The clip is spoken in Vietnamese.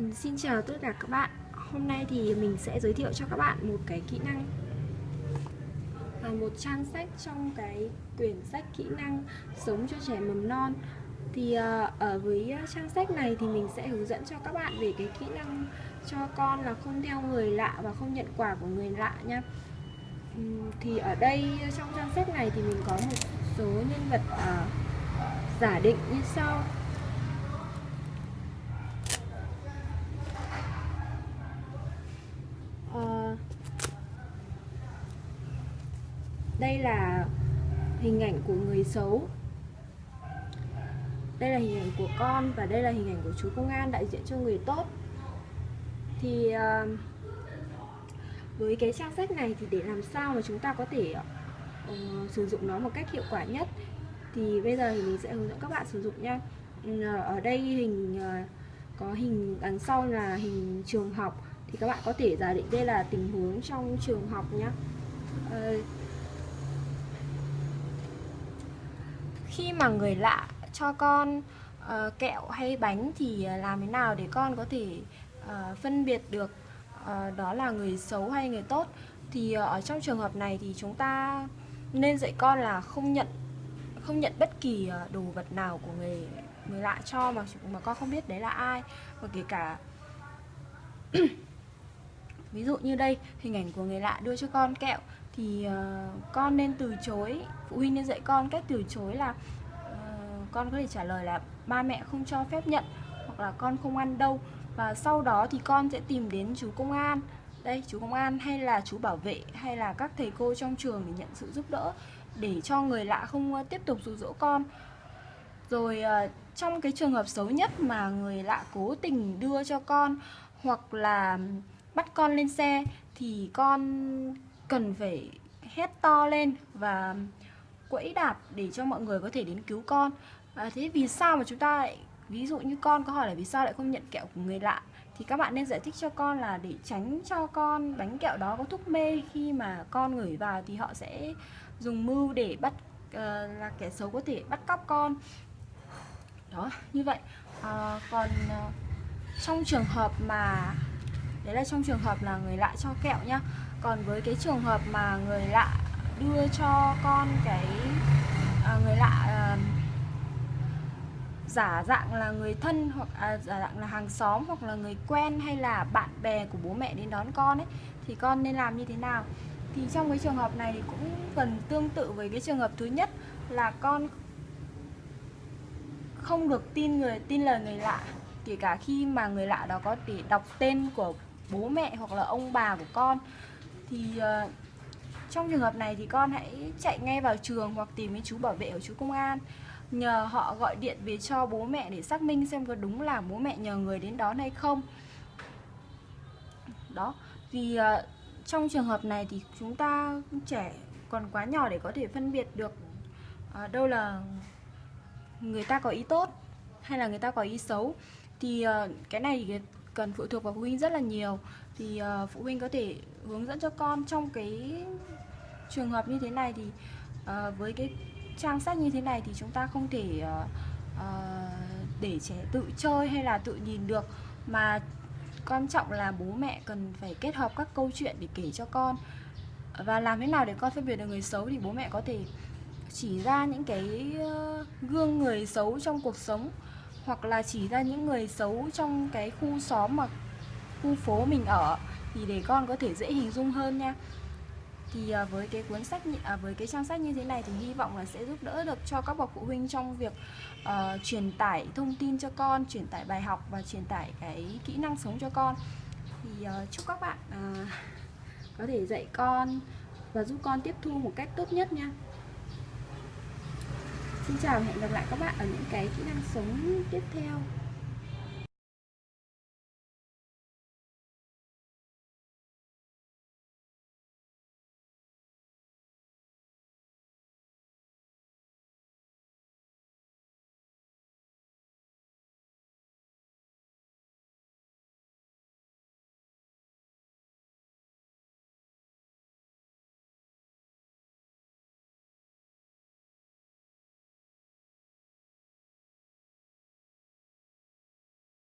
Xin chào tất cả các bạn. Hôm nay thì mình sẽ giới thiệu cho các bạn một cái kỹ năng là Một trang sách trong cái quyển sách kỹ năng sống cho trẻ mầm non. Thì à, ở với trang sách này thì mình sẽ hướng dẫn cho các bạn về cái kỹ năng cho con là không theo người lạ và không nhận quà của người lạ nha. Thì ở đây trong trang sách này thì mình có một số nhân vật à, giả định như sau. Đây là hình ảnh của người xấu. Đây là hình ảnh của con và đây là hình ảnh của chú công an đại diện cho người tốt. Thì ờ, với cái trang sách này thì để làm sao mà chúng ta có thể uh, sử dụng nó một cách hiệu quả nhất? Thì bây giờ thì mình sẽ hướng dẫn các bạn sử dụng nha. Ừ, ở đây hình uh, có hình đằng sau là hình trường học. Thì các bạn có thể giả định đây là tình huống trong trường học nhé uh, khi mà người lạ cho con uh, kẹo hay bánh thì ờ, làm thế nào để con có thể uh, phân biệt được uh, đó là người xấu hay người tốt? Thì ờ, ở trong trường hợp này thì chúng ta nên dạy con là không nhận không nhận bất kỳ uh, đồ vật nào của người người lạ cho mà mà con không biết đấy là ai. Và kể cả ví dụ như đây hình ảnh của người lạ đưa cho con kẹo thì uh, con nên từ chối phụ huynh nên dạy con cách từ chối là uh, con có thể trả lời là ba mẹ không cho phép nhận hoặc là con không ăn đâu. Và sau đó thì con sẽ tìm đến chú công an. Đây chú công an hay là chú bảo vệ hay là các thầy cô trong trường để nhận sự giúp đỡ để cho người lạ không ờ, tiếp tục dụ dỗ con. Rồi trong cái trường hợp xấu nhất mà người lạ cố tình đưa cho con hoặc là bắt con lên xe thì con cần phải hét to lên và quẫy đạp để cho mọi người có thể đến cứu con. À, thế vì sao mà chúng ta lại ví dụ như con có hỏi là vì sao lại không nhận kẹo của người lạ? Thì các bạn nên giải thích cho con là để tránh cho con bánh kẹo đó có thuốc mê. Khi mà con ngửi vào thì họ sẽ dùng mưu để bắt uh, là kẻ xấu có thể bắt cóc con. Đó như vậy. À, còn uh, trong trường hợp mà đấy là trong trường hợp là người lạ cho kẹo nhá còn với cái trường hợp mà người lạ đưa cho con cái à, người lạ à, giả dạng là người thân hoặc à, giả dạng là hàng xóm hoặc là người quen hay là bạn bè của bố mẹ đến đón con ấy thì con nên làm như thế nào? Thì trong cái trường hợp này cũng gần tương tự với cái trường hợp thứ nhất là con không được tin người tin lời người lạ kể cả khi mà người lạ đó có thể đọc tên của bố mẹ hoặc là ông bà của con thì ờ, trong trường hợp này thì con hãy chạy ngay vào trường hoặc tìm đến chú bảo vệ ở chú công an. Nhờ họ gọi điện về cho bố mẹ để xác minh xem có đúng là bố mẹ nhờ người đến đón hay không. Đó vì ờ, trong trường hợp này thì chúng ta trẻ còn quá nhỏ để có thể phân biệt được ờ, đâu là người ta có ý tốt hay là người ta có ý xấu. Thì cái này thì cần phụ thuộc vào phụ huynh rất là nhiều thì uh, phụ huynh có thể hướng dẫn cho con trong cái trường hợp như thế này thì uh, với cái trang sách như thế này thì chúng ta không thể uh, uh, để trẻ tự chơi hay là tự nhìn được. Mà quan trọng là bố mẹ cần phải kết hợp các câu chuyện để kể cho con. Và làm thế nào để con phân biệt được người xấu thì bố mẹ có thể chỉ ra những cái gương người xấu trong cuộc sống hoặc là chỉ ra những người xấu trong cái khu xóm mà khu phố mình ở thì để con có thể dễ hình dung hơn nha. Thì à, với cái cuốn sách à, với cái trang sách như thế này thì hy vọng là sẽ giúp đỡ được cho các bậc phụ huynh trong việc uh, truyền tải thông tin cho con truyền tải bài học và truyền tải cái kỹ năng sống cho con. Thì uh, chúc các bạn uh, có thể dạy con và giúp con tiếp thu một cách tốt nhất nha. Xin chào và hẹn gặp lại các bạn ở những cái kỹ năng sống tiếp theo.